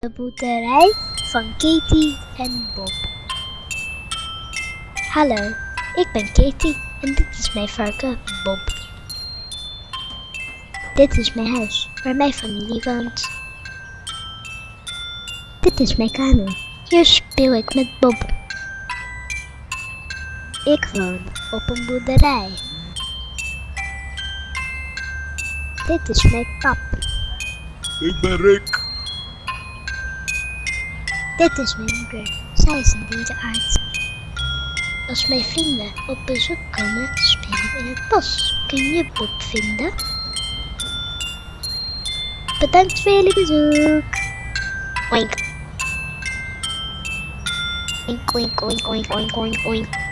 De boerderij van Katie en Bob. Hallo, ik ben Katie en dit is mijn varken Bob. Dit is mijn huis waar mijn familie woont. Dit is mijn kamer. Hier speel ik met Bob. Ik woon op een boerderij. Dit is mijn pap. Ik ben Rick. Dit is mijn moeder. Zij is een dierenarts. Als mijn vrienden op bezoek komen, spelen we in het bos. Kun je Bob vinden? Bedankt voor jullie bezoek. Oink. Oink, oink, oink, oink, oink, oink, oink.